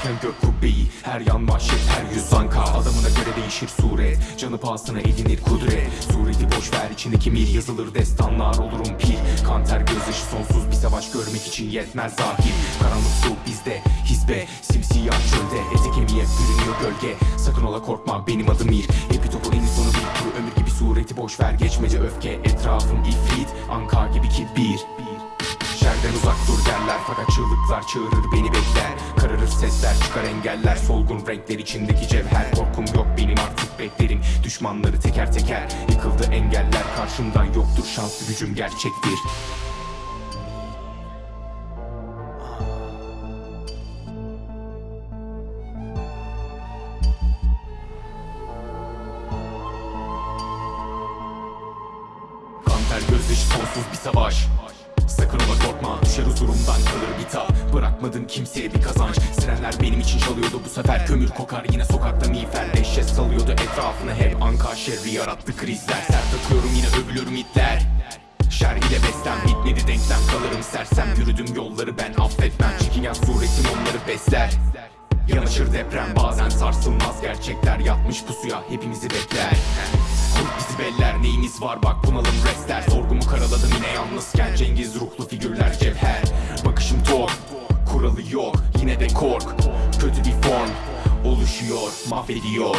Zaten gök kubbeyi Her yan vahşet her yüz zanka. Adamına göre değişir suret Canı pahasına edinir kudret Sureti boş ver içindeki mir Yazılır destanlar. Olurum pir Kanter gözyaşı sonsuz bir savaş görmek için yetmez zahir. Karanlık su bizde Hizbe simsiyah çölde. Ete kemiğe bürünüyor gölge. Sakın ola korkma benim adım mir. Hepi topu en sonu bir ömür gibi sureti boş ver Geçmece öfke. Etrafım ifrit Anka gibi kibir. Şerden uzak dur derler fakat çığlıklar çığırır beni bekler Kararır sesler çıkar engeller. Solgun renkler içindeki cevher. Korkum yok benim artık beklerim. Düşmanları teker teker Yıkıldı engeller. Karşımdan yoktur şanslı gücüm gerçektir. Kanter gözyaşı sonsuz bir savaş. Sakın ola korkma düşer huzurumdan kalır bir tap Bırakmadım kimseye bir kazanç Sirenler benim için çalıyordu. Bu sefer Kömür kokar yine sokakta miğfer Dehşet salıyordu. Etrafını hep Anka şerri yarattı krizler. Sert takıyorum yine övülürüm itler Şer ile beslen bitmedi denklem kalırım sersem. Yürüdüm yolları ben affetmem Çekingen suretim onları besler. Yanaşır deprem bazen sarsılmaz. Gerçekler Yatmış pusuya hepimizi bekler. Kurt bizi beller neyimiz var? Bak bunalım restler. Sorgumu karaladım yine yalnızken. Cengiz ruhlu figürler cevher. Bakışım tok kuralı yok kork. Kötü bir form oluşuyor mahvediyor